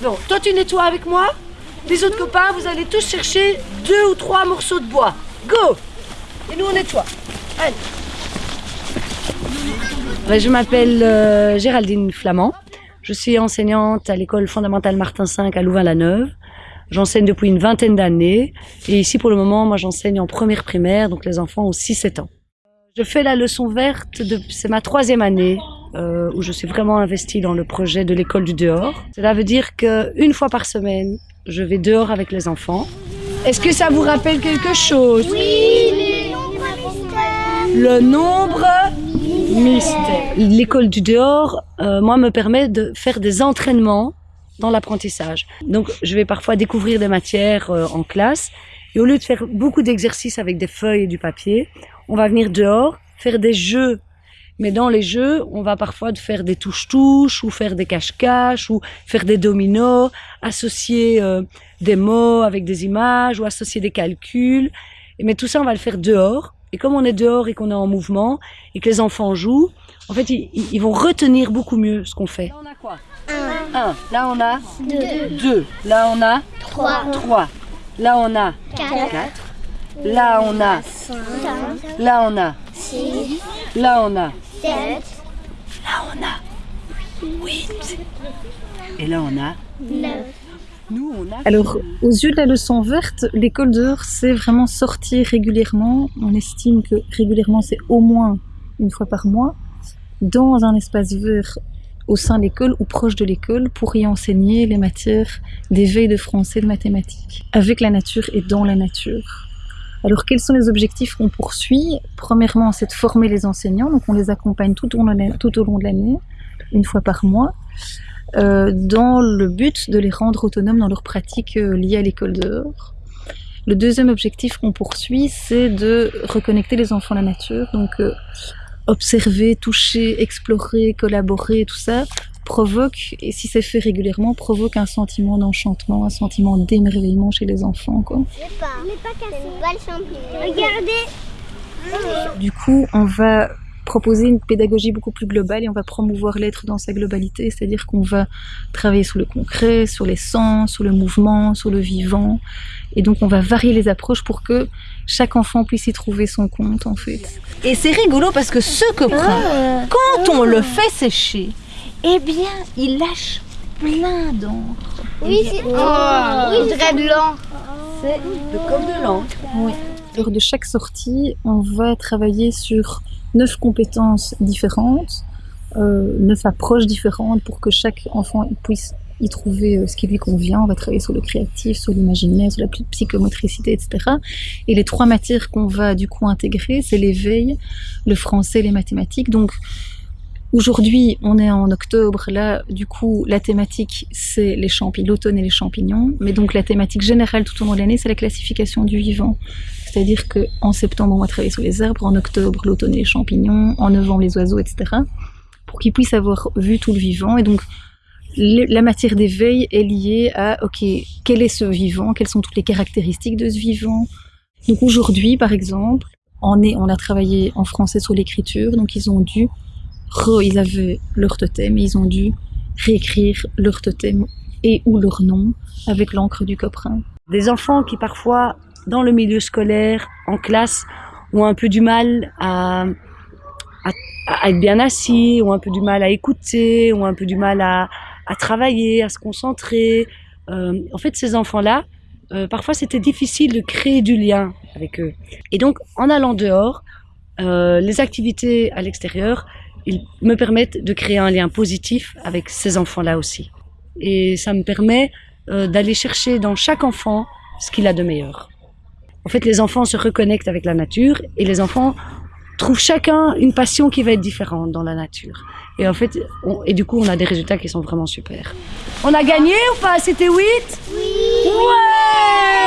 Bon, toi tu nettoies avec moi. Les autres copains, vous allez tous chercher deux ou trois morceaux de bois. Go Et nous on nettoie. Allez. Ben, je m'appelle euh, Géraldine Flamand. Je suis enseignante à l'école fondamentale Martin V à Louvain-la-Neuve. J'enseigne depuis une vingtaine d'années. Et ici, pour le moment, moi, j'enseigne en première primaire, donc les enfants ont 6-7 ans. Je fais la leçon verte, de... c'est ma troisième année euh, où je suis vraiment investie dans le projet de l'école du dehors. Cela veut dire qu'une fois par semaine, je vais dehors avec les enfants. Est-ce que ça vous rappelle quelque chose? Oui, Le nombre mystère. L'école du dehors, euh, moi, me permet de faire des entraînements dans l'apprentissage. Donc, je vais parfois découvrir des matières euh, en classe. Et au lieu de faire beaucoup d'exercices avec des feuilles et du papier, on va venir dehors, faire des jeux. Mais dans les jeux, on va parfois faire des touches-touches, ou faire des cache-cache, ou faire des dominos, associer euh, des mots avec des images, ou associer des calculs. Mais tout ça, on va le faire dehors. Et comme on est dehors et qu'on est en mouvement, et que les enfants jouent, en fait, ils, ils vont retenir beaucoup mieux ce qu'on fait. Là, on a quoi? Un. Là, on a Deux. deux. Là, on a Trois. trois. Là, on a Quatre. quatre. Là, on a Cinq. Là, on a Six. Là, on a Sept. Là, on a huit. Et là, on a Neuf. nous, on a Alors, aux yeux de la leçon verte, l'école dehors, c'est vraiment sortir régulièrement. On estime que régulièrement, c'est au moins une fois par mois, dans un espace vert au sein de l'école ou proche de l'école pour y enseigner les matières d'éveil de français, de mathématiques, avec la nature et dans la nature. Alors, quels sont les objectifs qu'on poursuit Premièrement, c'est de former les enseignants, donc on les accompagne tout au long de l'année- une fois par mois euh, dans le but de les rendre autonomes dans leurs pratiques euh, liées à l'école dehors. Le deuxième objectif qu'on poursuit, c'est de reconnecter les enfants à la nature, euh, observer, toucher, explorer, collaborer, tout ça provoque, et si c'est fait régulièrement, provoque un sentiment d'enchantement, un sentiment d'émerveillement chez les enfants. Quoi. Pas. Pas cassé. Une balle. Regardez. Du coup, on va proposer une pédagogie beaucoup plus globale et on va promouvoir l'être dans sa globalité, c'est-à-dire qu'on va travailler sur le concret, sur les sens, sur le mouvement, sur le vivant, et donc on va varier les approches pour que chaque enfant puisse y trouver son compte en fait. Et c'est rigolo parce que ce copain, quand on le fait sécher, eh bien, il lâche plein d'encre. Oui, c'est. Oh, oui, de l'encre. c'est comme de l'encre. Lors de chaque sortie, on va travailler sur neuf compétences différentes, euh, neuf approches différentes pour que chaque enfant puisse y trouver euh, ce qui lui convient. On va travailler sur le créatif, sur l'imaginaire, sur la psy- psychomotricité, etc. Et les trois matières qu'on va du coup intégrer, c'est l'éveil, le français, les mathématiques. Donc aujourd'hui, on est en octobre. Là, du coup, la thématique, c'est les champignons, l'automne et les champignons. Mais donc la thématique générale tout au long de l'année, c'est la classification du vivant. C'est-à-dire qu'en septembre, on va travailler sur les arbres, en octobre, l'automne et les champignons, en novembre, les oiseaux, etc. Pour qu'ils puissent avoir vu tout le vivant. Et donc, la matière d'éveil est liée à, OK, quel est ce vivant? Quelles sont toutes les caractéristiques de ce vivant? Donc aujourd'hui, par exemple, on, est, on a travaillé en français sur l'écriture, donc ils ont dû, ils avaient leur totem et ils ont dû réécrire leur totem et ou leur nom avec l'encre du coprin. Des enfants qui parfois, dans le milieu scolaire, en classe, ont un peu du mal à, être bien assis, ont un peu du mal à écouter, ont un peu du mal à, à travailler, à se concentrer. Euh, en fait, ces enfants-là, euh, parfois c'était difficile de créer du lien avec eux. Et donc, en allant dehors, euh, les activités à l'extérieur, ils me permettent de créer un lien positif avec ces enfants-là aussi. Et ça me permet euh, d'aller chercher dans chaque enfant ce qu'il a de meilleur. En fait, les enfants se reconnectent avec la nature et les enfants trouvent chacun une passion qui va être différente dans la nature. Et en fait, on- et du coup, on a des résultats qui sont vraiment super. On a gagné ou pas? C'était 8 Oui